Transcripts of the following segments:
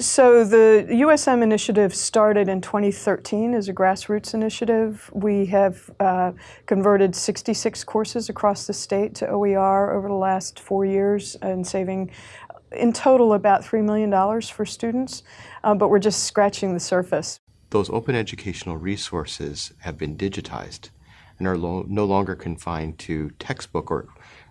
So the USM initiative started in 2013 as a grassroots initiative. We have uh, converted 66 courses across the state to OER over the last four years and saving in total about $3 million for students, uh, but we're just scratching the surface. Those open educational resources have been digitized and are lo no longer confined to textbook or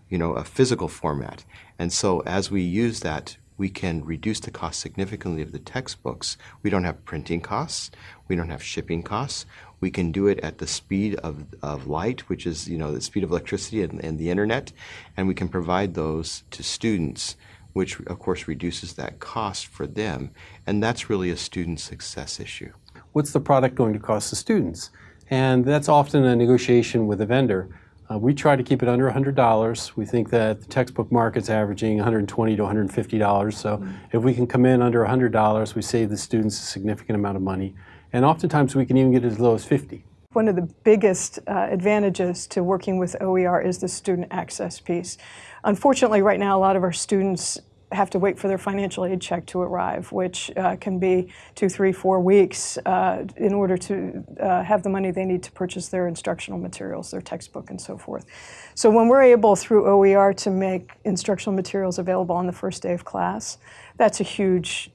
you know, a physical format. And so as we use that we can reduce the cost significantly of the textbooks. We don't have printing costs. We don't have shipping costs. We can do it at the speed of, of light, which is you know the speed of electricity and, and the internet, and we can provide those to students, which of course reduces that cost for them, and that's really a student success issue. What's the product going to cost the students? And that's often a negotiation with a vendor. Uh, we try to keep it under $100. We think that the textbook market's averaging 120 to $150. So mm -hmm. if we can come in under $100, we save the students a significant amount of money. And oftentimes we can even get as low as 50. One of the biggest uh, advantages to working with OER is the student access piece. Unfortunately, right now, a lot of our students have to wait for their financial aid check to arrive, which uh, can be two, three, four weeks uh, in order to uh, have the money they need to purchase their instructional materials, their textbook and so forth. So when we're able through OER to make instructional materials available on the first day of class, that's a huge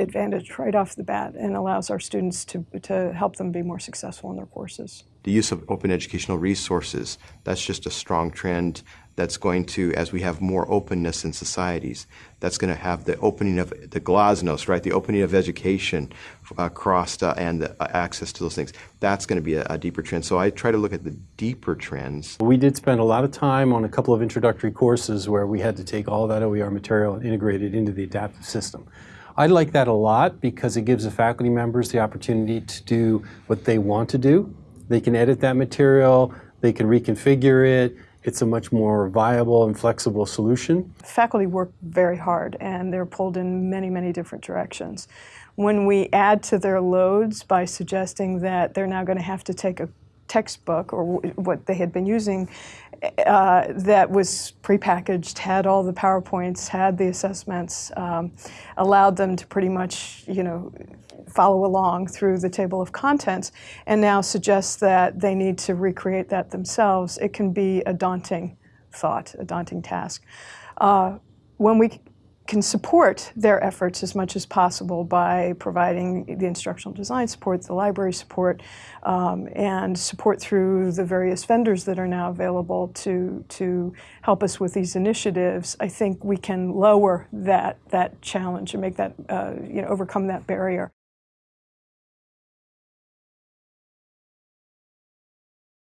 advantage right off the bat and allows our students to, to help them be more successful in their courses. The use of open educational resources, that's just a strong trend that's going to, as we have more openness in societies, that's going to have the opening of the glasnost, right? The opening of education across uh, and the, uh, access to those things. That's going to be a, a, deeper trend. So I try to look at the deeper trends. We did spend a lot of time on a couple of introductory courses where we had to take all that OER material and integrate it into the adaptive system. I like that a lot because it gives the faculty members the opportunity to do what they want to do. They can edit that material, they can reconfigure it, it's a much more viable and flexible solution. Faculty work very hard and they're pulled in many, many different directions. When we add to their loads by suggesting that they're now going to have to take a textbook or what they had been using uh, that was prepackaged, had all the PowerPoints, had the assessments, um, allowed them to pretty much, you know, follow along through the table of contents and now suggests that they need to recreate that themselves, it can be a daunting thought, a daunting task. Uh, when we can support their efforts as much as possible by providing the instructional design support, the library support, um, and support through the various vendors that are now available to, to help us with these initiatives, I think we can lower that, that challenge and make that, uh, you know, overcome that barrier.